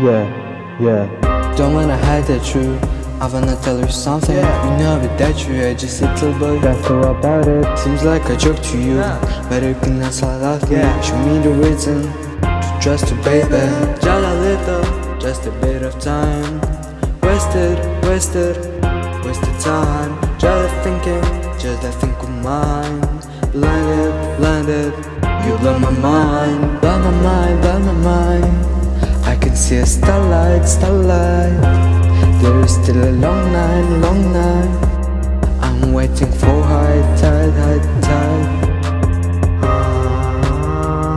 Yeah, yeah. Don't wanna hide the truth. I wanna tell you something. Yeah. You know it that you are just a little boy. That's all about it. Seems like a joke to you, but you can answer love me. Yeah. Show me the reason to trust you, baby. Just a little, just a bit of time. Wasted, wasted, wasted time. Just thinking, just a think of mine. Blinded, blinded, you blow my mind, blow my mind, blow my mind. Can see a starlight, starlight. There is still a long night, long night. I'm waiting for high tide, high tide. Ah,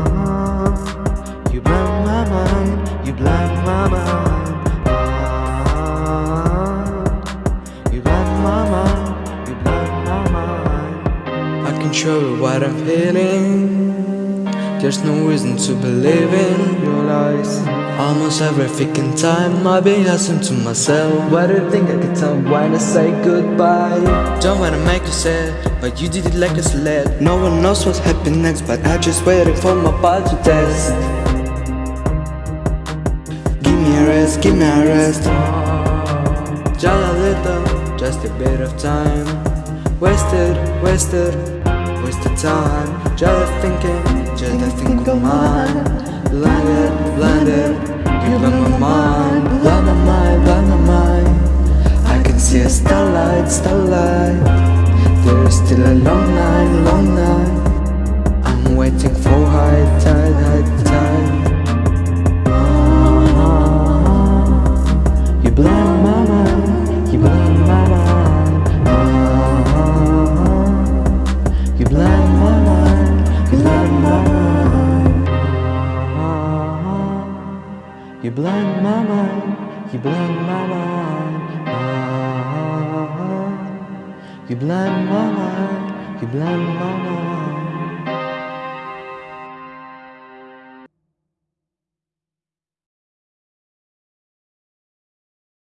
you blind my mind, you blind my mind. Ah, you blind my mind, you blind my mind. I can show you what I'm feeling. There's no reason to believe in your lies. Almost every freaking time I've been asking to myself What do you think I could tell when I say goodbye? Don't wanna make you sad, but you did it like a sled No one knows what's happening next, but I'm just waiting for my body to test. Give me a rest, give me a rest. Just a little, just a bit of time. Wasted, wasted, wasted time. Just thinking, just a of mine. Blinded, blinded, you blow my mind. Blow my mind, blow my mind. I can see a starlight, starlight. There is still a long night, long night. I'm waiting for high tide, You blind my mind, you blind my mind. Ah, ah, ah, ah. You blind my mind, you blind my mind